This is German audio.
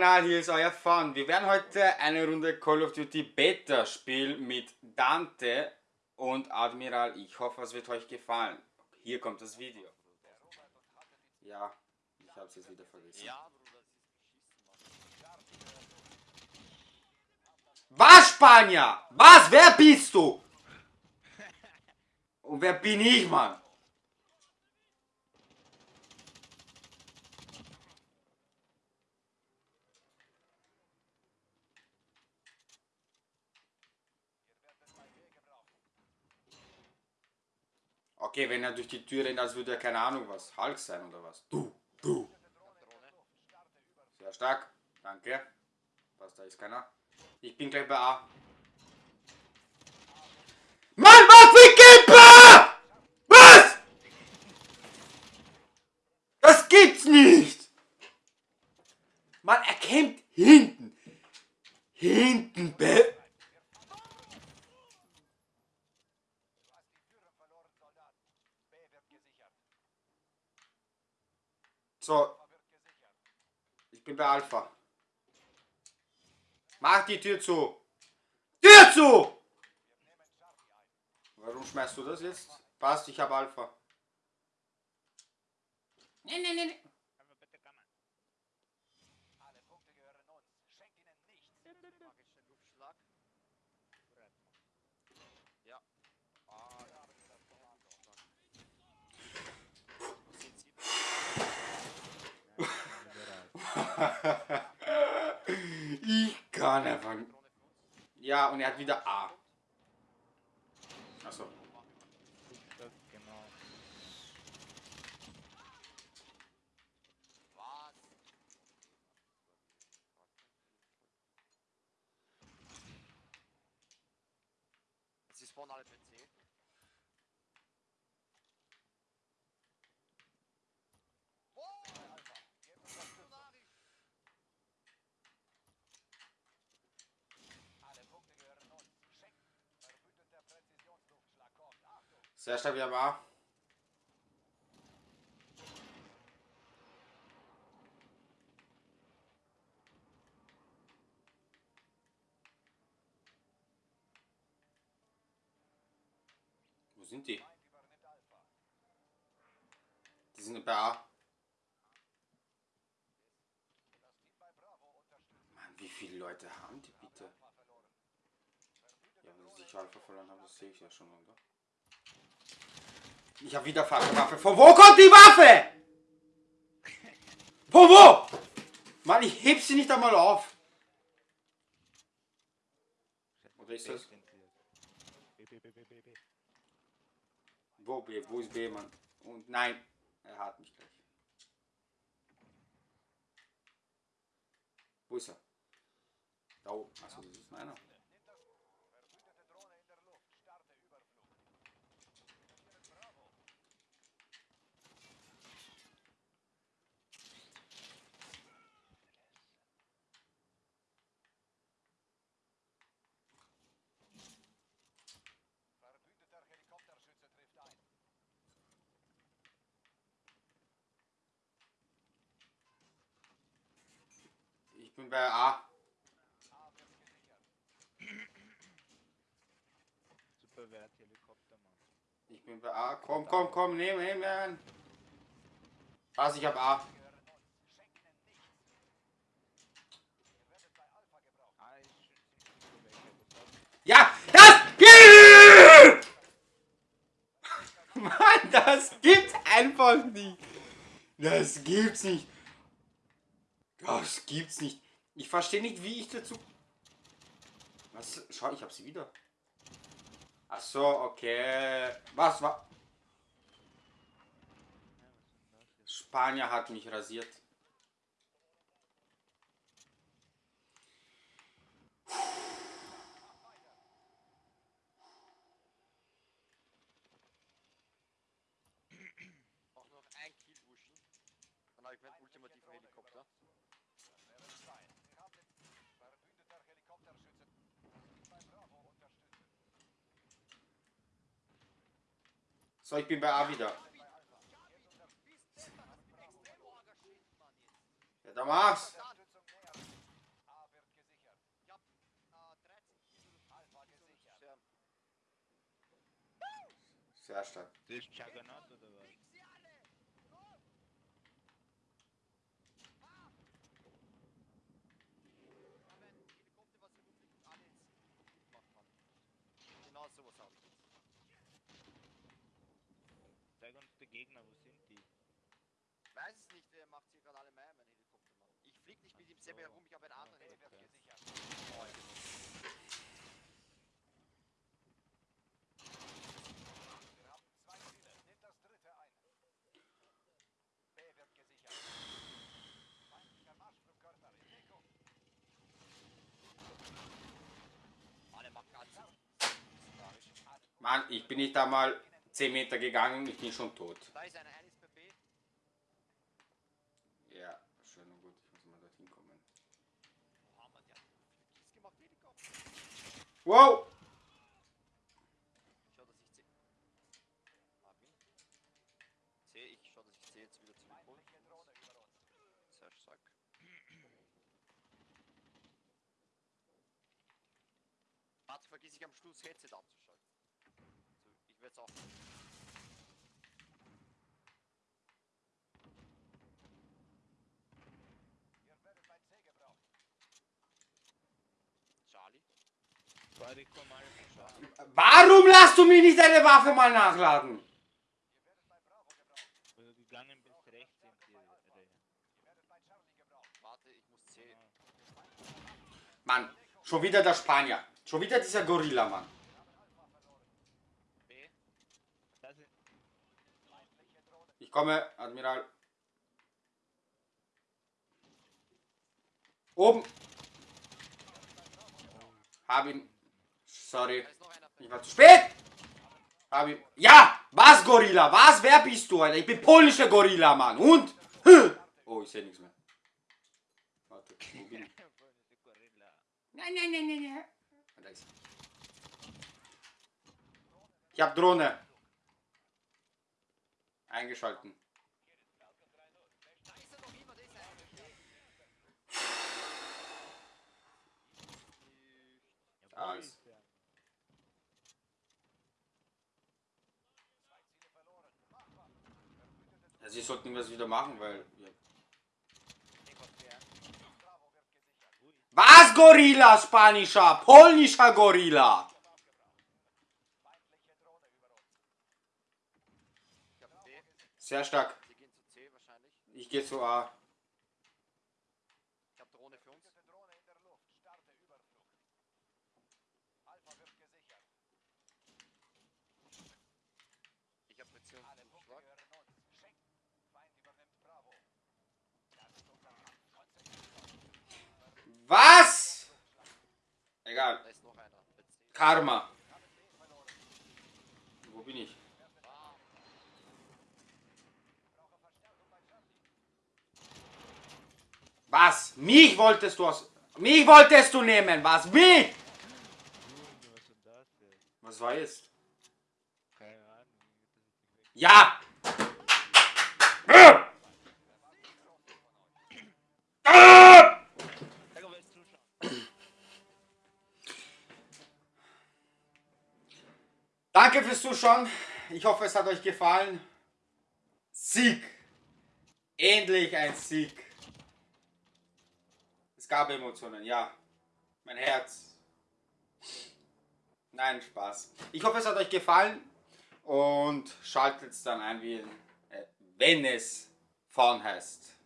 Kanal, hier ist euer Fun. Wir werden heute eine Runde Call of Duty Beta spielen mit Dante und Admiral. Ich hoffe, es wird euch gefallen. Hier kommt das Video. Ja, ich hab's jetzt wieder vergessen. Was, Spanier? Was? Wer bist du? Und wer bin ich, Mann? Okay, wenn er durch die Tür rennt, als würde er keine Ahnung was, Hulk sein oder was. Du, du. Sehr stark, danke. Was, da ist keiner. Ich bin gleich bei A. Mann, Waffengeber! Was? Das gibt's nicht! Mann, er kämpft hinten. Hinten, Be So. Ich bin bei Alpha. Mach die Tür zu. Tür zu! Warum schmeißt du das jetzt? Passt, ich habe Alpha. Nee, nee, nee. ich kann einfach. Und er hat wieder A. Achso. Sie spawnen alle PC. Sehr stark wieder A. Wo sind die? Die sind bei A. Mann, wie viele Leute haben die bitte? Ja, wenn sie sich Alpha verloren haben, das sehe ich ja schon, oder? Ich habe wieder Waffe. Von wo kommt die Waffe? Von wo? Mann, ich heb sie nicht einmal auf. Oder ist das? Wo B? Wo ist B, Mann? Und nein, er hat mich gleich. Wo ist er? Da oben. Achso, das ist meiner. Ich bin bei A. Super Wert Helikopter, Mann. Ich bin bei A. Komm, komm, komm, nehm, nehm, nehm. Was, ich hab A. Ja, das gibt! Mann, das gibt's einfach nicht. Das gibt's nicht. Das gibt's nicht. Ich verstehe nicht, wie ich dazu... Was? Schau, ich hab sie wieder. Ach so, okay. Was war... Spanier hat mich rasiert. So, ich bin bei A wieder. Ja, da mach's. Sehr stark. Das ist Juggernaut oder was? Gegner, wo sind die? Ich weiß es nicht, der macht sich gerade alle Meier, mein Helikopter, Mann. Ich flieg nicht mit ihm selber so. herum, ich habe einen anderen Okay. Helikopter gesichert. Oh, ich Wir haben zwei Ziele. Nehmt das dritte ein. B wird gesichert. Feindlicher Marschflugkörper in Deckung. alle machen ganz. Mann, ich bin nicht einmal 10 Meter gegangen, ich bin schon tot. Da ist einer, B. Ja, schön und gut, ich muss mal dorthin kommen. Wow! Schau, dass ich schau, dass ich jetzt wieder zurückhole. Sehr stark. Warte, vergiss ich am Schluss Headset abzuschalten. Es auch. Ihr werdet mein C gebraucht. Charlie. Warum lässt du mir nicht deine Waffe mal nachladen? Ihr werdet mein Bravo gebraucht. Wo du gegangen bist, rechts sind die Rehe. Ihr werdet mein Charlie gebraucht. Warte, ich muss C. Mann, schon wieder der Spanier. Schon wieder dieser Gorilla, Mann. B. Das ist Feindliche Drohne. Ich komme, Admiral. Oben. Hab ihn. Sorry. Ich war zu spät. Hab ihn. Ja! Was, Gorilla? Was? Wer bist du, Alter? Ich bin polnischer Gorilla, Mann. Und? Hm. Oh, ich sehe nichts mehr. Warte, wo bin ich? Nein, nein, nein, nein, nein. Ich hab Drohne. Eingeschalten. Da ist er noch immer, da ist er. Ja, wo Alles. ist der? Zwei Machbar. Verbündete Ja, sie sollten was wieder machen, weil. Ist Was, Gorilla, spanischer? Polnischer Gorilla. Feindliche Drohne über uns. Ich hab B. Sehr stark. Sie gehen zu C wahrscheinlich. Ich gehe zu A. Ich hab Drohne für uns. Drohne in der Luft. Starte Überflug. Alpha wird gesichert. Ich hab Alle Punkte Präzisionszuschlag. gehören uns. Schenken. Feind übernimmt Bravo. Das ist unser Kampf. Konzentriert. Was? Egal. Da ist noch einer. Karma. Wo bin ich? Ah, Brauche Verstärkung bei Charlie. Was? Mich wolltest du aus. Mich wolltest du nehmen, was? Mich? Was war jetzt? Keine Ahnung. Ja! Zuschauen. Danke fürs Zuschauen. Ich hoffe, es hat euch gefallen. Sieg. Endlich ein Sieg. Es gab Emotionen, ja. Mein Herz. Nein, Spaß. Ich hoffe, es hat euch gefallen. Und schaltet dann ein, äh, wenn es Fawn heißt.